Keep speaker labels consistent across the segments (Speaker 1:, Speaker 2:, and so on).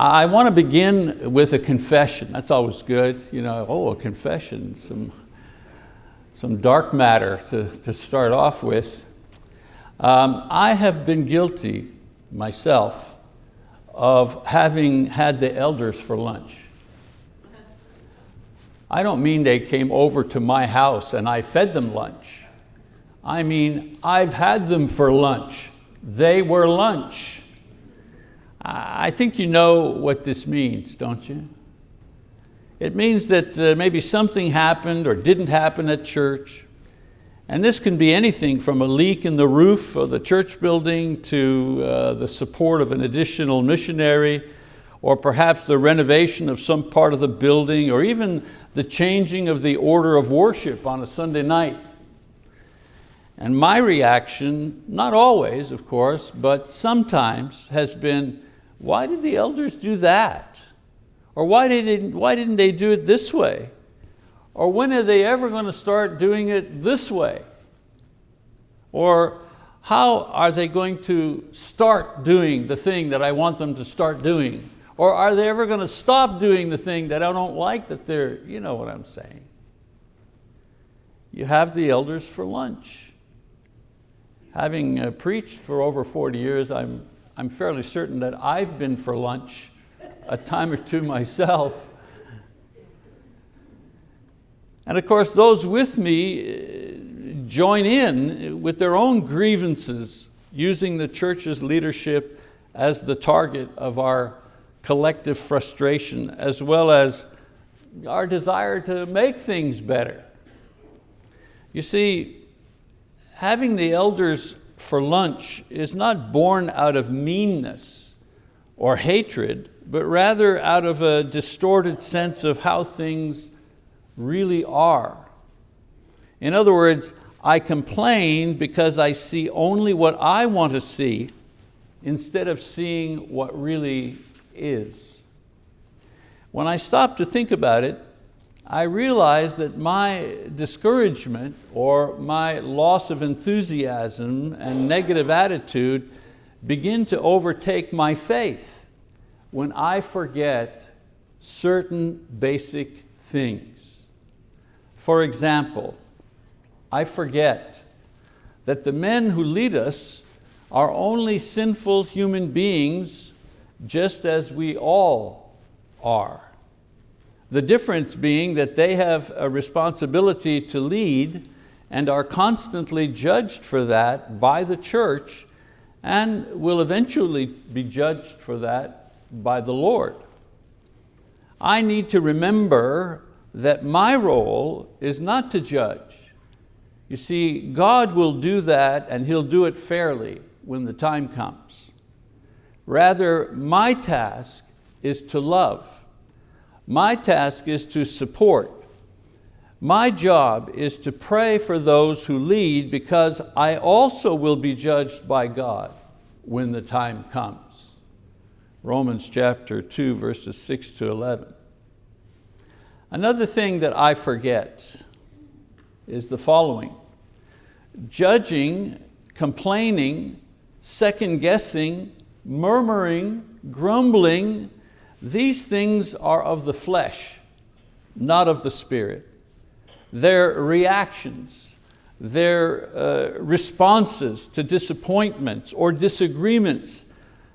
Speaker 1: I want to begin with a confession. That's always good. You know, oh, a confession, some, some dark matter to, to start off with. Um, I have been guilty myself of having had the elders for lunch. I don't mean they came over to my house and I fed them lunch. I mean, I've had them for lunch. They were lunch. I think you know what this means, don't you? It means that uh, maybe something happened or didn't happen at church. And this can be anything from a leak in the roof of the church building to uh, the support of an additional missionary or perhaps the renovation of some part of the building or even the changing of the order of worship on a Sunday night. And my reaction, not always of course, but sometimes has been, why did the elders do that? Or why didn't, why didn't they do it this way? Or when are they ever going to start doing it this way? Or how are they going to start doing the thing that I want them to start doing? Or are they ever going to stop doing the thing that I don't like that they're, you know what I'm saying. You have the elders for lunch. Having uh, preached for over 40 years, I'm, I'm fairly certain that I've been for lunch a time or two myself. And of course, those with me uh, join in with their own grievances, using the church's leadership as the target of our collective frustration, as well as our desire to make things better. You see, having the elders for lunch is not born out of meanness or hatred, but rather out of a distorted sense of how things really are. In other words, I complain because I see only what I want to see instead of seeing what really is. When I stop to think about it, I realized that my discouragement or my loss of enthusiasm and negative attitude begin to overtake my faith when I forget certain basic things. For example, I forget that the men who lead us are only sinful human beings just as we all are. The difference being that they have a responsibility to lead and are constantly judged for that by the church and will eventually be judged for that by the Lord. I need to remember that my role is not to judge. You see, God will do that and He'll do it fairly when the time comes. Rather, my task is to love my task is to support. My job is to pray for those who lead because I also will be judged by God when the time comes. Romans chapter 2, verses 6 to 11. Another thing that I forget is the following. Judging, complaining, second guessing, murmuring, grumbling, these things are of the flesh, not of the spirit. Their reactions, their uh, responses to disappointments or disagreements,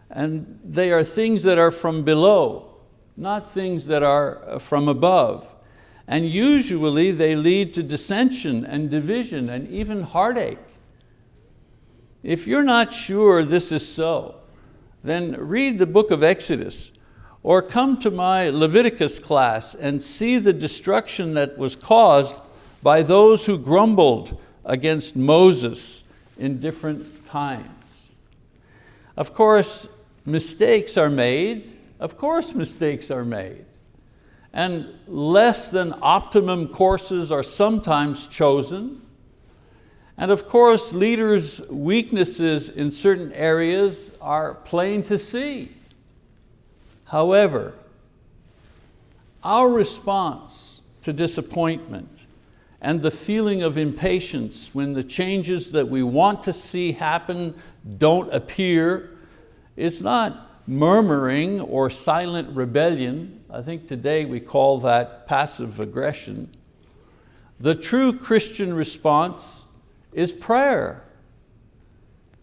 Speaker 1: and they are things that are from below, not things that are uh, from above. And usually they lead to dissension and division and even heartache. If you're not sure this is so, then read the book of Exodus or come to my Leviticus class and see the destruction that was caused by those who grumbled against Moses in different times. Of course, mistakes are made. Of course mistakes are made. And less than optimum courses are sometimes chosen. And of course, leaders' weaknesses in certain areas are plain to see. However, our response to disappointment and the feeling of impatience when the changes that we want to see happen don't appear is not murmuring or silent rebellion. I think today we call that passive aggression. The true Christian response is prayer.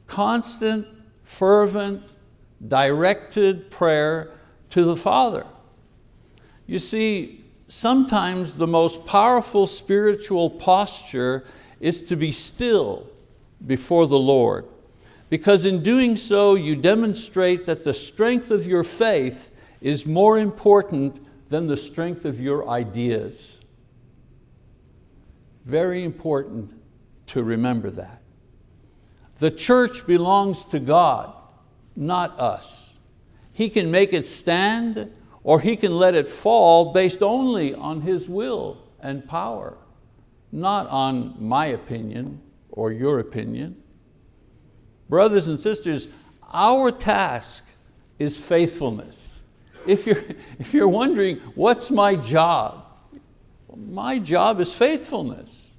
Speaker 1: Constant, fervent, directed prayer to the Father. You see, sometimes the most powerful spiritual posture is to be still before the Lord because in doing so you demonstrate that the strength of your faith is more important than the strength of your ideas. Very important to remember that. The church belongs to God, not us. He can make it stand or He can let it fall based only on His will and power, not on my opinion or your opinion. Brothers and sisters, our task is faithfulness. If you're, if you're wondering, what's my job? My job is faithfulness.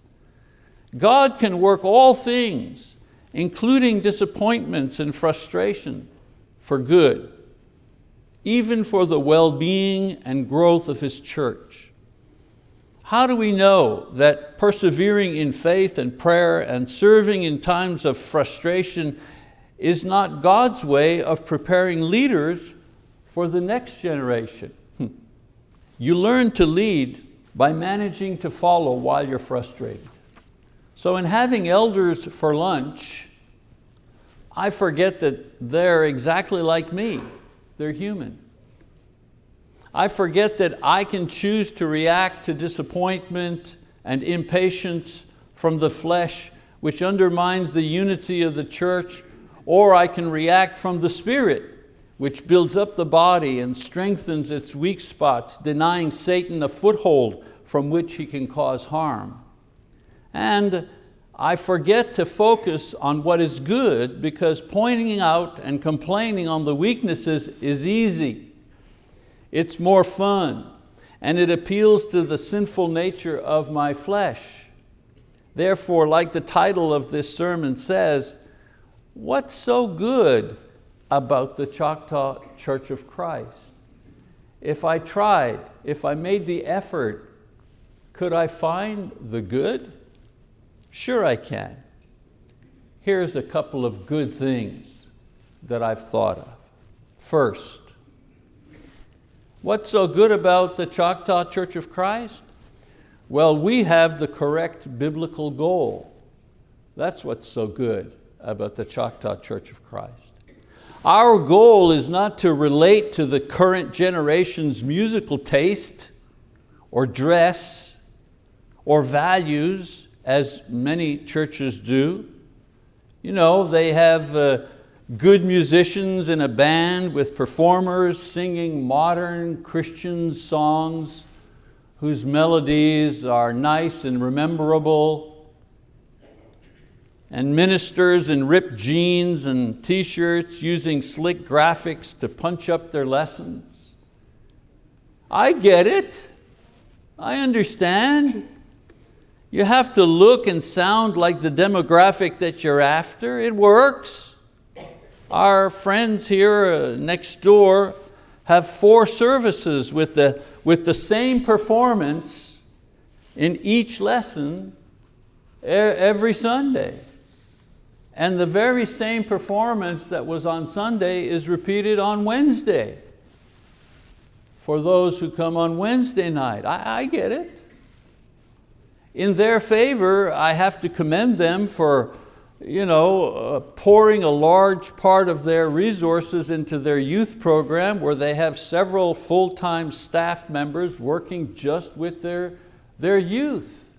Speaker 1: God can work all things, including disappointments and frustration, for good, even for the well-being and growth of His church. How do we know that persevering in faith and prayer and serving in times of frustration is not God's way of preparing leaders for the next generation? Hmm. You learn to lead by managing to follow while you're frustrated. So in having elders for lunch, I forget that they're exactly like me. They're human. I forget that I can choose to react to disappointment and impatience from the flesh, which undermines the unity of the church, or I can react from the spirit, which builds up the body and strengthens its weak spots, denying Satan a foothold from which he can cause harm. And I forget to focus on what is good because pointing out and complaining on the weaknesses is easy. It's more fun and it appeals to the sinful nature of my flesh. Therefore, like the title of this sermon says, what's so good about the Choctaw Church of Christ? If I tried, if I made the effort, could I find the good? Sure I can. Here's a couple of good things that I've thought of. First, What's so good about the Choctaw Church of Christ? Well, we have the correct biblical goal. That's what's so good about the Choctaw Church of Christ. Our goal is not to relate to the current generation's musical taste or dress or values as many churches do. You know, they have uh, good musicians in a band with performers singing modern Christian songs whose melodies are nice and rememberable, and ministers in ripped jeans and t-shirts using slick graphics to punch up their lessons. I get it, I understand. You have to look and sound like the demographic that you're after, it works. Our friends here uh, next door have four services with the, with the same performance in each lesson every Sunday. And the very same performance that was on Sunday is repeated on Wednesday for those who come on Wednesday night. I, I get it. In their favor, I have to commend them for you know, uh, pouring a large part of their resources into their youth program where they have several full-time staff members working just with their, their youth.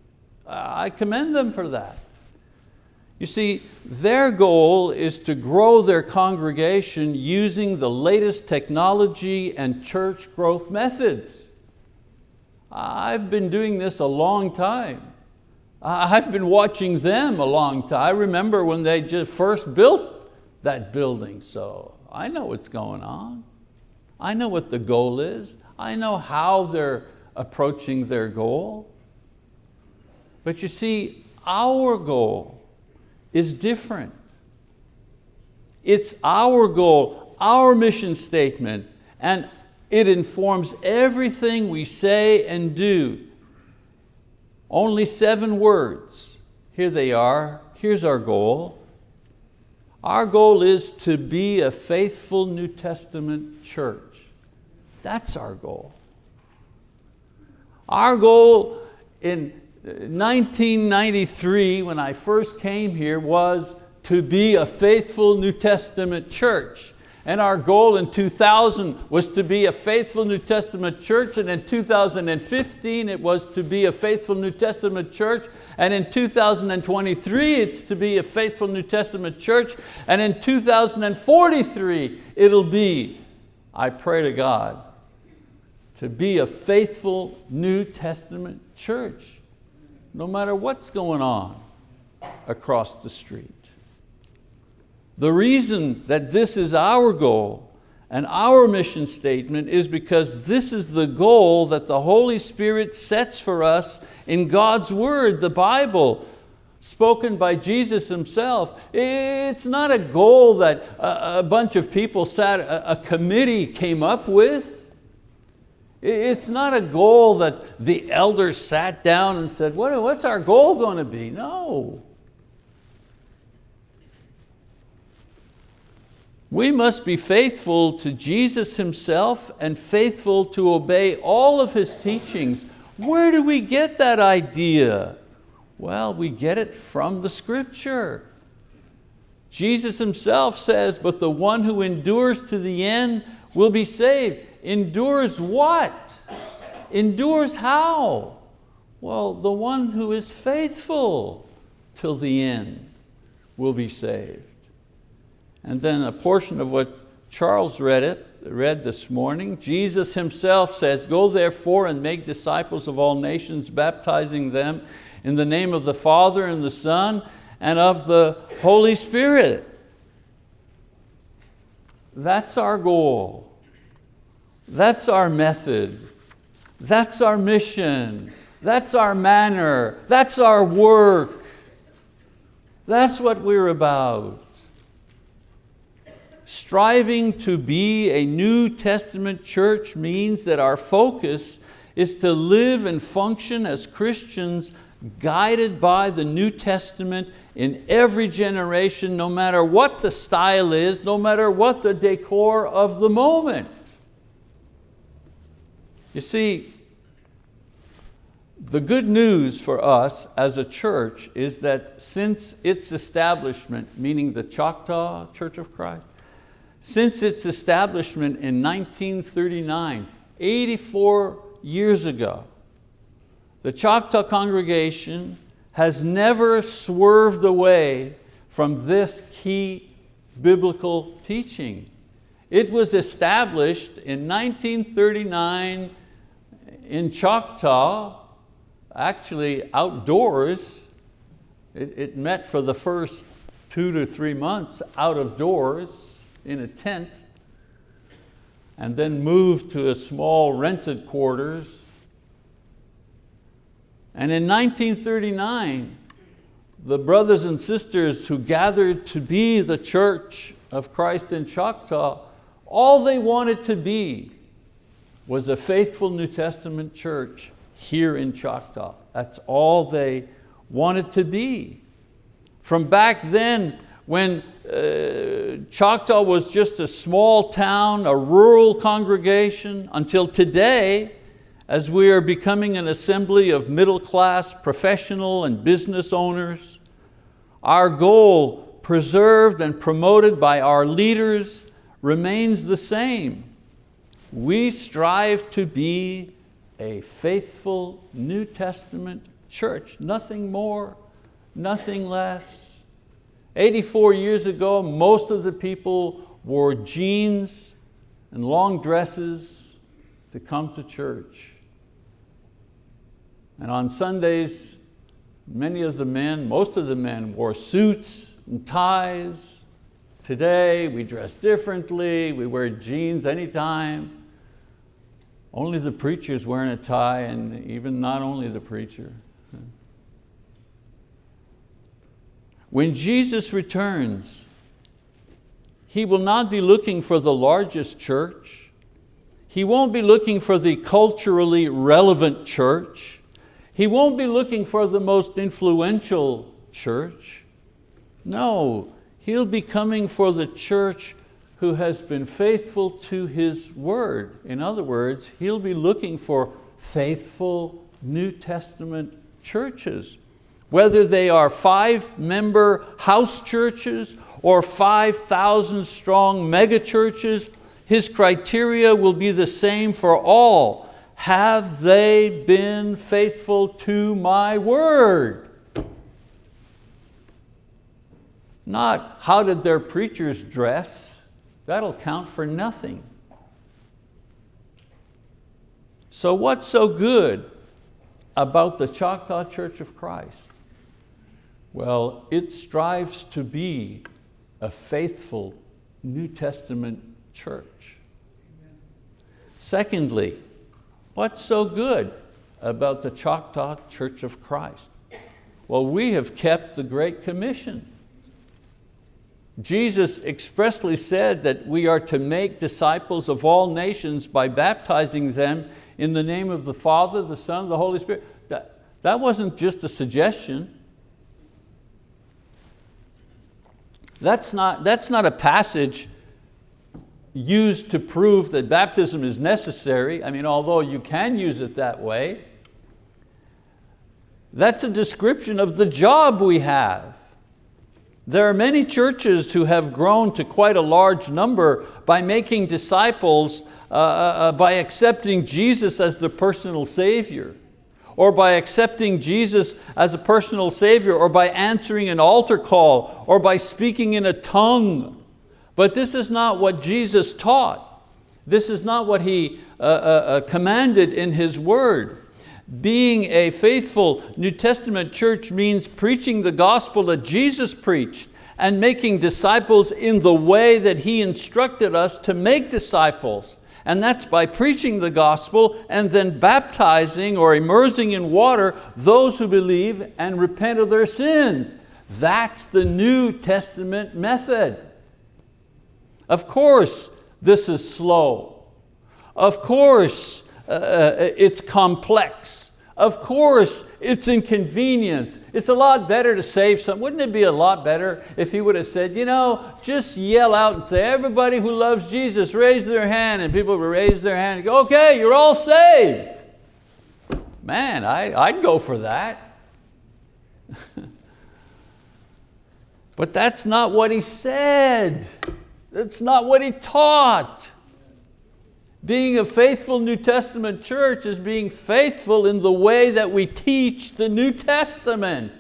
Speaker 1: I commend them for that. You see, their goal is to grow their congregation using the latest technology and church growth methods. I've been doing this a long time. I've been watching them a long time. I remember when they just first built that building, so I know what's going on. I know what the goal is. I know how they're approaching their goal. But you see, our goal is different. It's our goal, our mission statement, and it informs everything we say and do. Only seven words. Here they are. Here's our goal. Our goal is to be a faithful New Testament church. That's our goal. Our goal in 1993, when I first came here, was to be a faithful New Testament church. And our goal in 2000 was to be a faithful New Testament church, and in 2015 it was to be a faithful New Testament church, and in 2023 it's to be a faithful New Testament church, and in 2043 it'll be, I pray to God, to be a faithful New Testament church, no matter what's going on across the street. The reason that this is our goal and our mission statement is because this is the goal that the Holy Spirit sets for us in God's word, the Bible, spoken by Jesus himself. It's not a goal that a bunch of people sat, a committee came up with. It's not a goal that the elders sat down and said, what's our goal going to be? No. We must be faithful to Jesus Himself and faithful to obey all of His teachings. Where do we get that idea? Well, we get it from the scripture. Jesus Himself says, but the one who endures to the end will be saved. Endures what? Endures how? Well, the one who is faithful till the end will be saved. And then a portion of what Charles read it, read this morning, Jesus himself says, go therefore and make disciples of all nations, baptizing them in the name of the Father and the Son and of the Holy Spirit. That's our goal. That's our method. That's our mission. That's our manner. That's our work. That's what we're about. Striving to be a New Testament church means that our focus is to live and function as Christians guided by the New Testament in every generation, no matter what the style is, no matter what the decor of the moment. You see, the good news for us as a church is that since its establishment, meaning the Choctaw Church of Christ, since its establishment in 1939, 84 years ago, the Choctaw congregation has never swerved away from this key biblical teaching. It was established in 1939 in Choctaw, actually outdoors. It, it met for the first two to three months out of doors in a tent and then moved to a small rented quarters. And in 1939, the brothers and sisters who gathered to be the church of Christ in Choctaw, all they wanted to be was a faithful New Testament church here in Choctaw. That's all they wanted to be. From back then, when uh, Choctaw was just a small town, a rural congregation, until today, as we are becoming an assembly of middle class professional and business owners, our goal, preserved and promoted by our leaders, remains the same. We strive to be a faithful New Testament church, nothing more, nothing less. 84 years ago, most of the people wore jeans and long dresses to come to church. And on Sundays, many of the men, most of the men wore suits and ties. Today, we dress differently, we wear jeans anytime. Only the preacher's wearing a tie and even not only the preacher. When Jesus returns, he will not be looking for the largest church. He won't be looking for the culturally relevant church. He won't be looking for the most influential church. No, he'll be coming for the church who has been faithful to His word. In other words, he'll be looking for faithful New Testament churches. Whether they are five member house churches or 5,000 strong mega churches, his criteria will be the same for all. Have they been faithful to my word? Not how did their preachers dress? That'll count for nothing. So what's so good about the Choctaw Church of Christ? Well, it strives to be a faithful New Testament church. Secondly, what's so good about the Choctaw Church of Christ? Well, we have kept the Great Commission. Jesus expressly said that we are to make disciples of all nations by baptizing them in the name of the Father, the Son, the Holy Spirit. That, that wasn't just a suggestion. That's not, that's not a passage used to prove that baptism is necessary. I mean, although you can use it that way, that's a description of the job we have. There are many churches who have grown to quite a large number by making disciples, uh, uh, uh by accepting Jesus as the personal Savior or by accepting Jesus as a personal Savior, or by answering an altar call, or by speaking in a tongue. But this is not what Jesus taught. This is not what He uh, uh, uh, commanded in His word. Being a faithful New Testament church means preaching the gospel that Jesus preached and making disciples in the way that He instructed us to make disciples and that's by preaching the gospel and then baptizing or immersing in water those who believe and repent of their sins. That's the New Testament method. Of course, this is slow. Of course, uh, uh it's complex. Of course, it's inconvenience. It's a lot better to save some. Wouldn't it be a lot better if he would have said, you know, just yell out and say, everybody who loves Jesus, raise their hand, and people would raise their hand and go, okay, you're all saved. Man, I, I'd go for that. but that's not what he said. That's not what he taught. Being a faithful New Testament church is being faithful in the way that we teach the New Testament.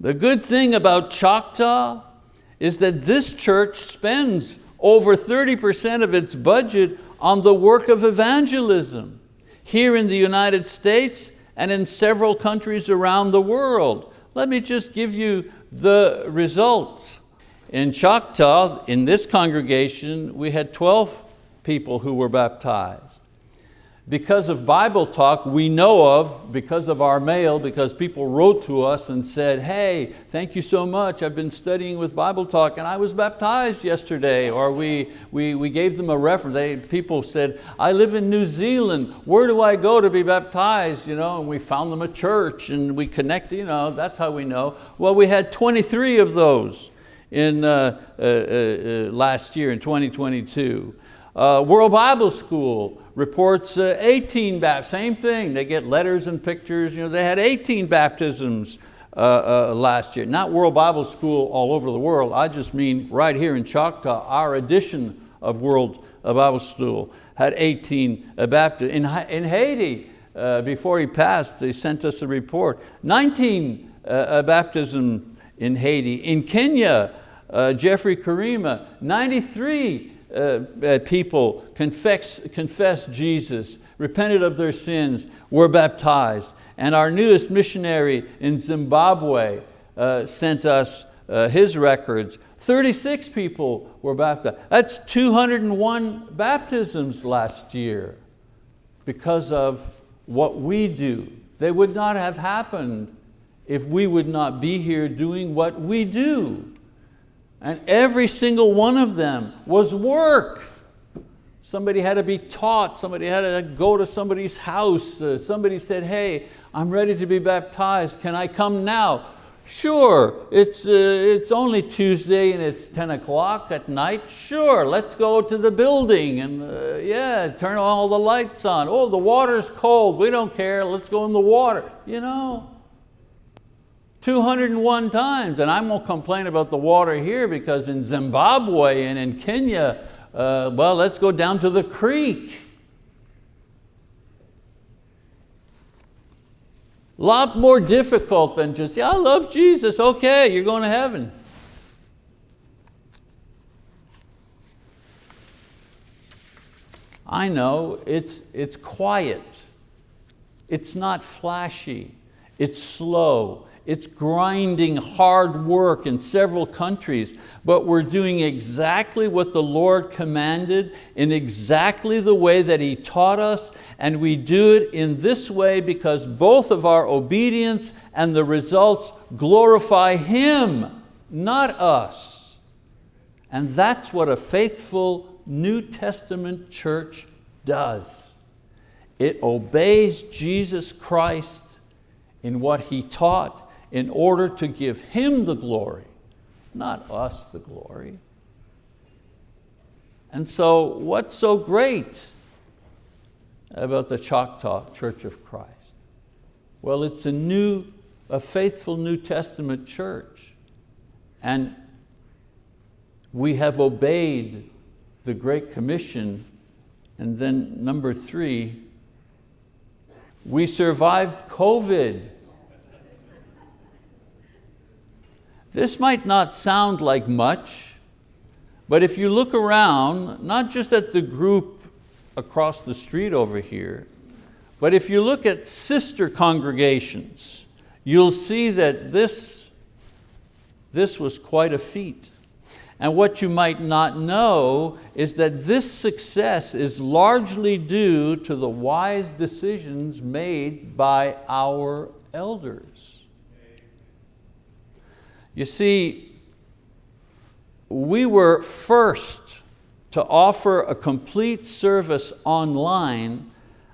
Speaker 1: The good thing about Choctaw is that this church spends over 30% of its budget on the work of evangelism here in the United States and in several countries around the world. Let me just give you the results. In Choctaw, in this congregation, we had 12 people who were baptized. Because of Bible talk we know of, because of our mail, because people wrote to us and said, hey, thank you so much, I've been studying with Bible talk and I was baptized yesterday, or we, we, we gave them a reference. They, people said, I live in New Zealand, where do I go to be baptized? You know, and we found them a church and we connected, you know, that's how we know. Well, we had 23 of those in uh, uh, uh, last year in 2022. World Bible School reports 18 baptisms, same thing, they get letters and pictures, you know, they had 18 baptisms uh, uh, last year. Not World Bible School all over the world, I just mean right here in Choctaw, our edition of World Bible School had 18 uh, baptisms. In, in Haiti, before he passed, they sent us a report, 19 baptism in Haiti. In Kenya, uh, Jeffrey Karima, 93 uh, uh, people confess, confessed Jesus, repented of their sins, were baptized. And our newest missionary in Zimbabwe uh, sent us uh, his records. 36 people were baptized. That's 201 baptisms last year because of what we do. They would not have happened if we would not be here doing what we do. And every single one of them was work. Somebody had to be taught, somebody had to go to somebody's house, uh, somebody said, hey, I'm ready to be baptized, can I come now? Sure, it's, uh, it's only Tuesday and it's 10 o'clock at night. Sure, let's go to the building and uh, yeah, turn all the lights on. Oh, the water's cold, we don't care, let's go in the water. You know, 201 times, and I won't complain about the water here because in Zimbabwe and in Kenya, uh, well, let's go down to the creek. lot more difficult than just, yeah, I love Jesus, okay, you're going to heaven. I know it's, it's quiet, it's not flashy, it's slow, it's grinding hard work in several countries, but we're doing exactly what the Lord commanded in exactly the way that He taught us, and we do it in this way because both of our obedience and the results glorify Him, not us. And that's what a faithful New Testament church does. It obeys Jesus Christ in what He taught in order to give Him the glory, not us the glory. And so what's so great about the Choctaw Church of Christ? Well, it's a new, a faithful New Testament church. And we have obeyed the Great Commission. And then number three, we survived COVID. This might not sound like much, but if you look around, not just at the group across the street over here, but if you look at sister congregations, you'll see that this, this was quite a feat. And what you might not know is that this success is largely due to the wise decisions made by our elders. You see, we were first to offer a complete service online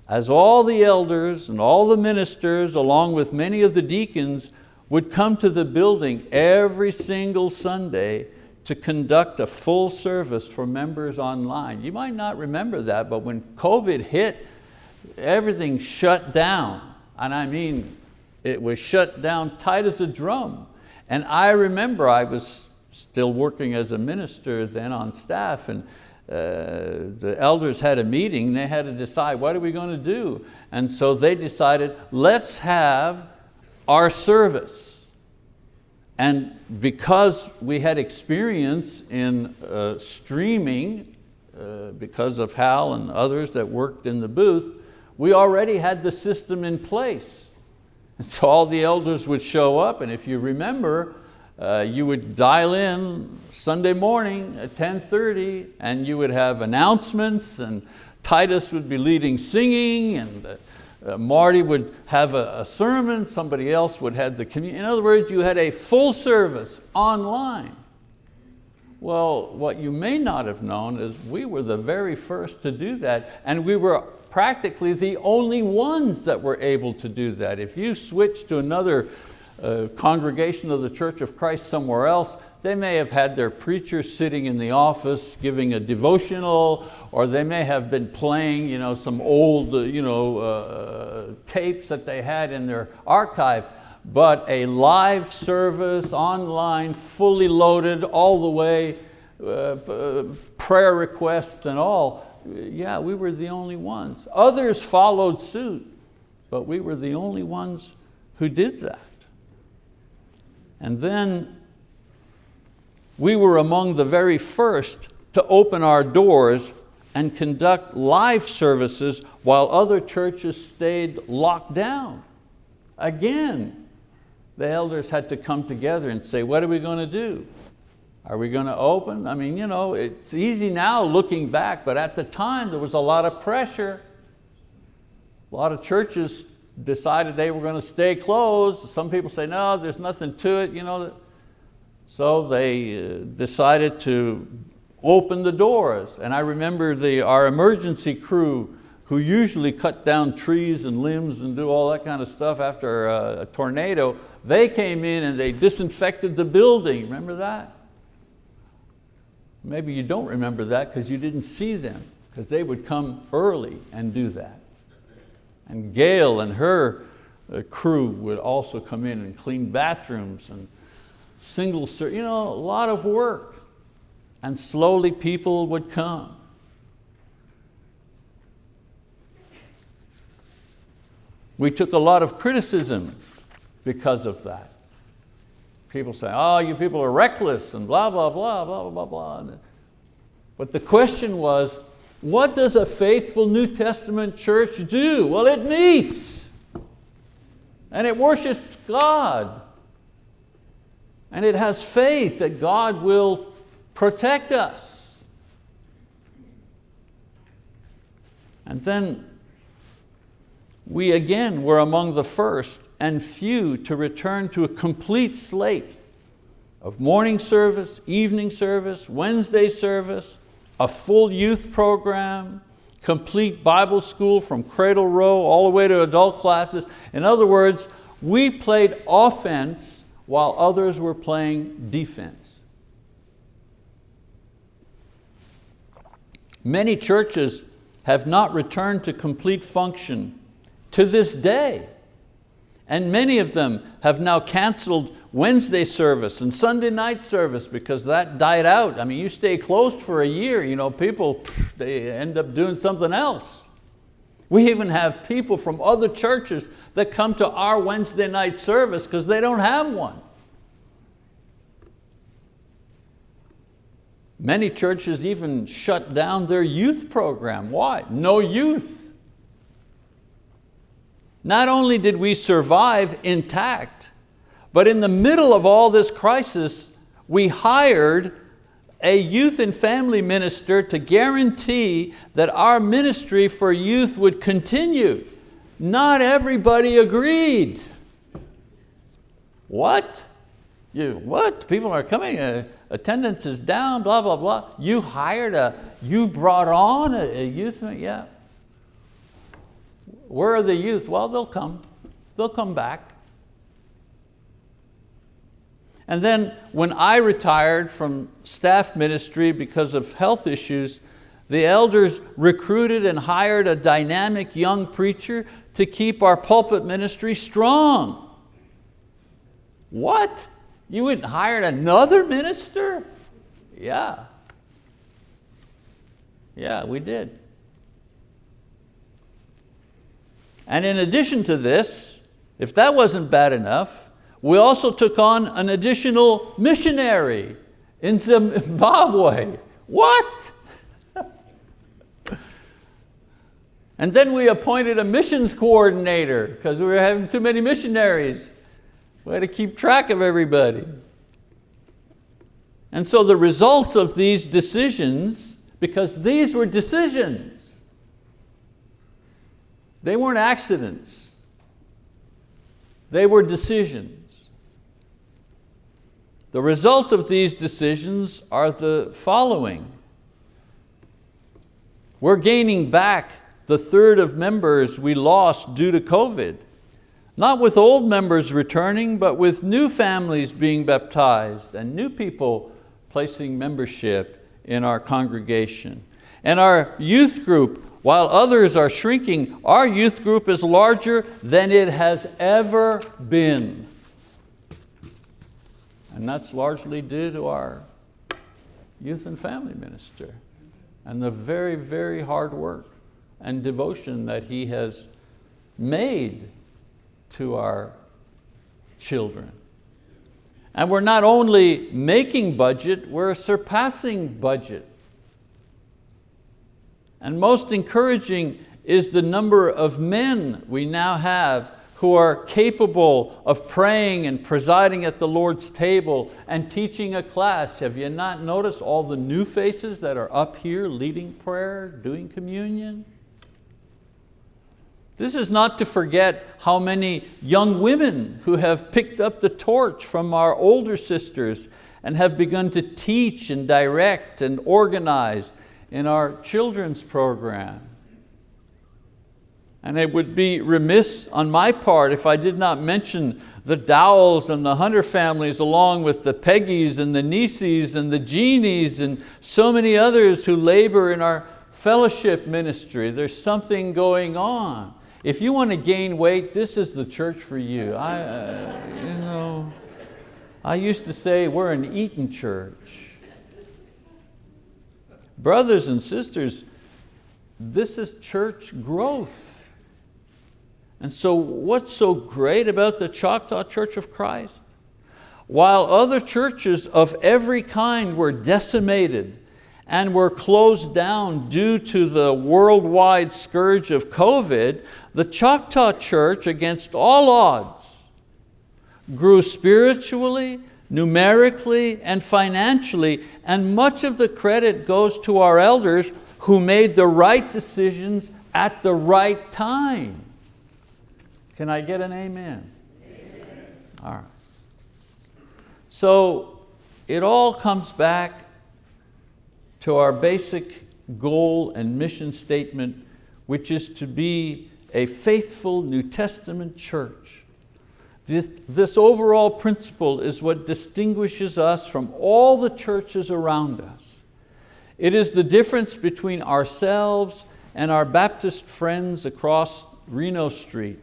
Speaker 1: as all the elders and all the ministers along with many of the deacons would come to the building every single Sunday to conduct a full service for members online. You might not remember that, but when COVID hit, everything shut down. And I mean, it was shut down tight as a drum. And I remember I was still working as a minister then on staff and uh, the elders had a meeting, they had to decide what are we going to do? And so they decided, let's have our service. And because we had experience in uh, streaming, uh, because of Hal and others that worked in the booth, we already had the system in place. And so all the elders would show up and if you remember, uh, you would dial in Sunday morning at 10.30 and you would have announcements and Titus would be leading singing and uh, Marty would have a, a, sermon, somebody else would have the communion. In other words, you had a full service online. Well, what you may not have known is we were the very first to do that and we were practically the only ones that were able to do that. If you switch to another uh, congregation of the Church of Christ somewhere else, they may have had their preacher sitting in the office giving a devotional, or they may have been playing you know, some old uh, you know, uh, tapes that they had in their archive, but a live service, online, fully loaded, all the way, uh, uh, prayer requests and all, yeah, we were the only ones. Others followed suit, but we were the only ones who did that. And then we were among the very first to open our doors and conduct live services while other churches stayed locked down. Again, the elders had to come together and say, what are we going to do? Are we going to open? I mean, you know, it's easy now looking back, but at the time there was a lot of pressure. A lot of churches decided they were going to stay closed. Some people say, no, there's nothing to it. You know. So they uh, decided to open the doors. And I remember the, our emergency crew who usually cut down trees and limbs and do all that kind of stuff after a, a tornado, they came in and they disinfected the building. Remember that? Maybe you don't remember that because you didn't see them, because they would come early and do that. And Gail and her uh, crew would also come in and clean bathrooms and single, you know, a lot of work. And slowly people would come. We took a lot of criticism because of that. People say, oh, you people are reckless and blah, blah, blah, blah, blah, blah. But the question was, what does a faithful New Testament church do? Well, it meets and it worships God and it has faith that God will protect us. And then we again were among the first and few to return to a complete slate of morning service, evening service, Wednesday service, a full youth program, complete Bible school from cradle roll all the way to adult classes. In other words, we played offense while others were playing defense. Many churches have not returned to complete function to this day. And many of them have now canceled Wednesday service and Sunday night service because that died out. I mean, you stay closed for a year, you know, people, they end up doing something else. We even have people from other churches that come to our Wednesday night service because they don't have one. Many churches even shut down their youth program. Why? No youth. Not only did we survive intact, but in the middle of all this crisis, we hired a youth and family minister to guarantee that our ministry for youth would continue. Not everybody agreed. What? You, what? People are coming, uh, attendance is down, blah, blah, blah. You hired a, you brought on a, a youth, yeah. Where are the youth? Well, they'll come. They'll come back. And then when I retired from staff ministry because of health issues, the elders recruited and hired a dynamic young preacher to keep our pulpit ministry strong. What? You went and hired another minister? Yeah. Yeah, we did. And in addition to this, if that wasn't bad enough, we also took on an additional missionary in Zimbabwe. What? and then we appointed a missions coordinator because we were having too many missionaries. We had to keep track of everybody. And so the results of these decisions, because these were decisions, they weren't accidents. They were decisions. The results of these decisions are the following. We're gaining back the third of members we lost due to COVID. Not with old members returning, but with new families being baptized and new people placing membership in our congregation. And our youth group while others are shrinking, our youth group is larger than it has ever been. And that's largely due to our youth and family minister and the very, very hard work and devotion that he has made to our children. And we're not only making budget, we're surpassing budget. And most encouraging is the number of men we now have who are capable of praying and presiding at the Lord's table and teaching a class. Have you not noticed all the new faces that are up here leading prayer, doing communion? This is not to forget how many young women who have picked up the torch from our older sisters and have begun to teach and direct and organize in our children's program. And it would be remiss on my part if I did not mention the Dowells and the Hunter families along with the Peggies and the Nieces and the Jeannies and so many others who labor in our fellowship ministry. There's something going on. If you want to gain weight, this is the church for you. I, uh, you know, I used to say we're an eating church. Brothers and sisters, this is church growth. And so what's so great about the Choctaw Church of Christ? While other churches of every kind were decimated and were closed down due to the worldwide scourge of COVID, the Choctaw Church, against all odds, grew spiritually, numerically, and financially, and much of the credit goes to our elders who made the right decisions at the right time. Can I get an amen? amen? All right. So it all comes back to our basic goal and mission statement, which is to be a faithful New Testament church. This, this overall principle is what distinguishes us from all the churches around us. It is the difference between ourselves and our Baptist friends across Reno Street.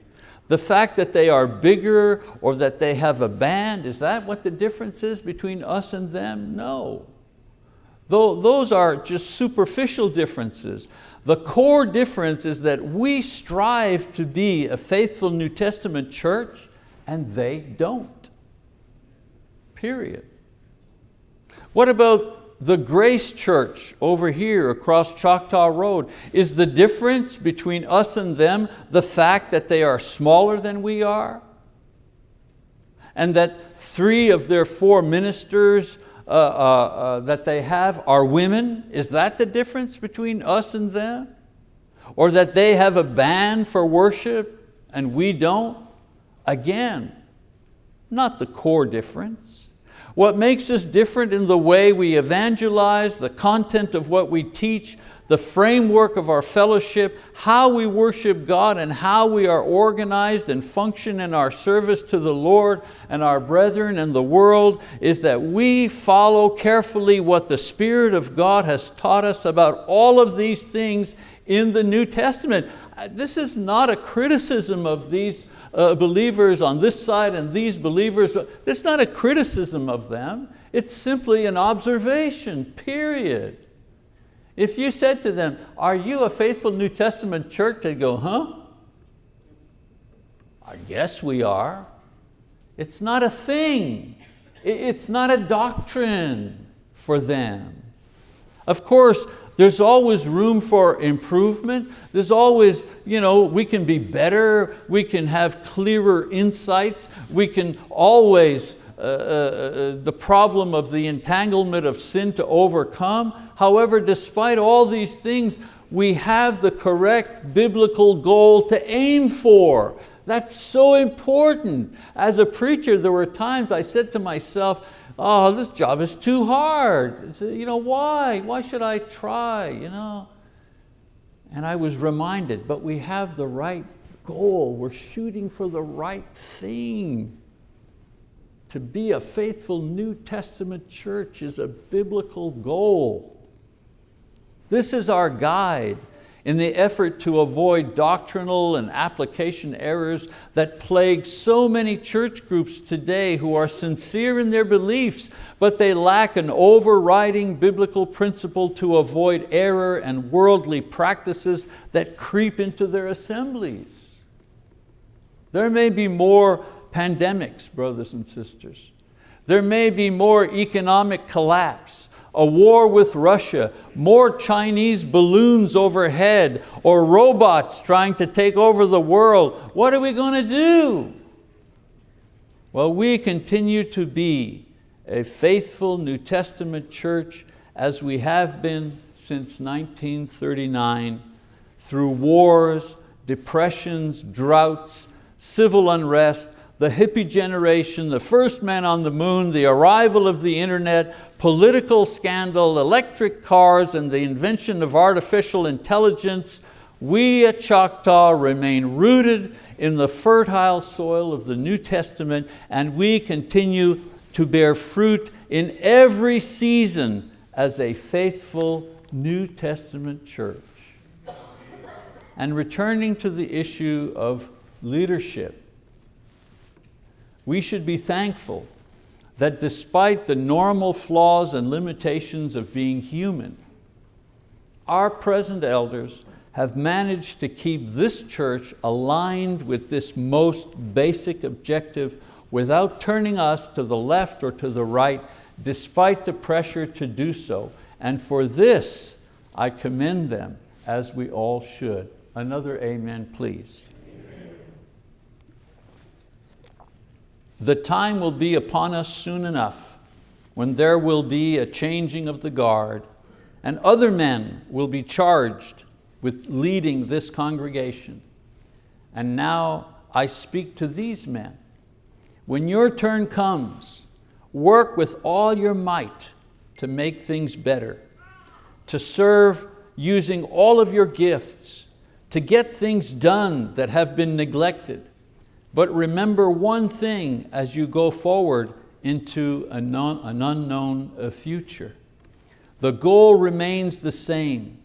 Speaker 1: The fact that they are bigger or that they have a band, is that what the difference is between us and them? No. Though those are just superficial differences. The core difference is that we strive to be a faithful New Testament church and they don't, period. What about the Grace Church over here across Choctaw Road? Is the difference between us and them the fact that they are smaller than we are? And that three of their four ministers uh, uh, uh, that they have are women? Is that the difference between us and them? Or that they have a band for worship and we don't? Again, not the core difference. What makes us different in the way we evangelize, the content of what we teach, the framework of our fellowship, how we worship God and how we are organized and function in our service to the Lord and our brethren and the world is that we follow carefully what the Spirit of God has taught us about all of these things in the New Testament. Uh, this is not a criticism of these uh, believers on this side and these believers. It's not a criticism of them. It's simply an observation, period. If you said to them, are you a faithful New Testament church? They'd go, huh? I guess we are. It's not a thing. It's not a doctrine for them. Of course, there's always room for improvement. There's always, you know, we can be better, we can have clearer insights, we can always uh, uh, uh, the problem of the entanglement of sin to overcome. However, despite all these things, we have the correct biblical goal to aim for. That's so important. As a preacher, there were times I said to myself, oh, this job is too hard. Uh, you know, why? Why should I try? You know? And I was reminded, but we have the right goal. We're shooting for the right thing. To be a faithful New Testament church is a biblical goal. This is our guide in the effort to avoid doctrinal and application errors that plague so many church groups today who are sincere in their beliefs, but they lack an overriding biblical principle to avoid error and worldly practices that creep into their assemblies. There may be more pandemics, brothers and sisters. There may be more economic collapse, a war with Russia, more Chinese balloons overhead, or robots trying to take over the world. What are we going to do? Well, we continue to be a faithful New Testament church as we have been since 1939 through wars, depressions, droughts, civil unrest, the hippie generation, the first man on the moon, the arrival of the internet, political scandal, electric cars, and the invention of artificial intelligence, we at Choctaw remain rooted in the fertile soil of the New Testament and we continue to bear fruit in every season as a faithful New Testament church. And returning to the issue of leadership, we should be thankful that despite the normal flaws and limitations of being human, our present elders have managed to keep this church aligned with this most basic objective without turning us to the left or to the right, despite the pressure to do so. And for this, I commend them as we all should. Another amen, please. The time will be upon us soon enough when there will be a changing of the guard and other men will be charged with leading this congregation. And now I speak to these men. When your turn comes, work with all your might to make things better, to serve using all of your gifts, to get things done that have been neglected, but remember one thing as you go forward into an unknown uh, future. The goal remains the same,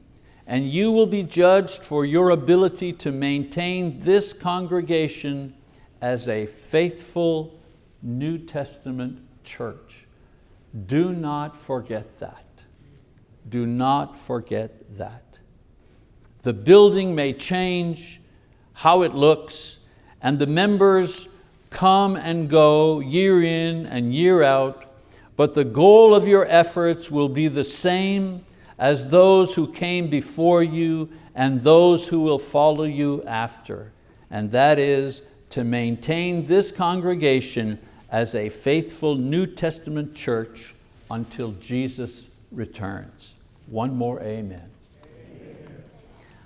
Speaker 1: and you will be judged for your ability to maintain this congregation as a faithful New Testament church. Do not forget that. Do not forget that. The building may change, how it looks, and the members come and go year in and year out, but the goal of your efforts will be the same as those who came before you and those who will follow you after, and that is to maintain this congregation as a faithful New Testament church until Jesus returns. One more amen. amen.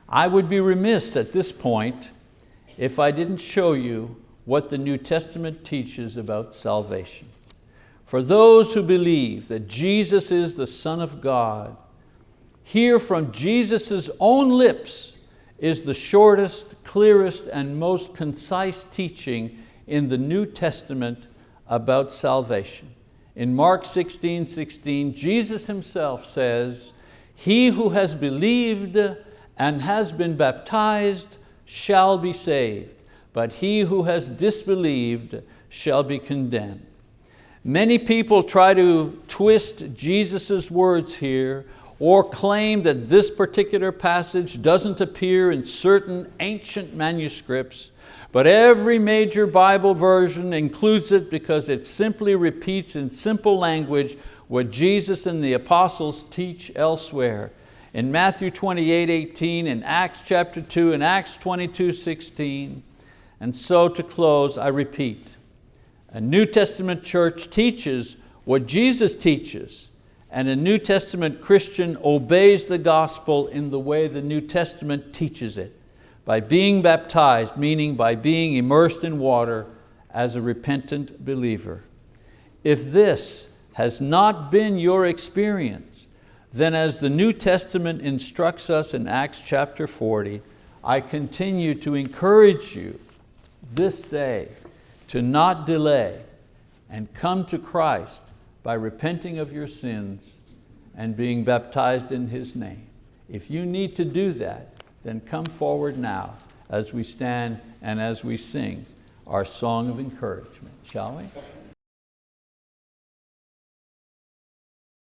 Speaker 1: I would be remiss at this point if I didn't show you what the New Testament teaches about salvation. For those who believe that Jesus is the Son of God, hear from Jesus' own lips is the shortest, clearest, and most concise teaching in the New Testament about salvation. In Mark 16, 16, Jesus himself says, he who has believed and has been baptized shall be saved, but he who has disbelieved shall be condemned. Many people try to twist Jesus' words here or claim that this particular passage doesn't appear in certain ancient manuscripts, but every major Bible version includes it because it simply repeats in simple language what Jesus and the apostles teach elsewhere in Matthew 28, 18, in Acts chapter 2, in Acts 22, 16. And so to close, I repeat, a New Testament church teaches what Jesus teaches, and a New Testament Christian obeys the gospel in the way the New Testament teaches it, by being baptized, meaning by being immersed in water as a repentant believer. If this has not been your experience, then as the New Testament instructs us in Acts chapter 40, I continue to encourage you this day to not delay and come to Christ by repenting of your sins and being baptized in His name. If you need to do that, then come forward now as we stand and as we sing our song of encouragement, shall we?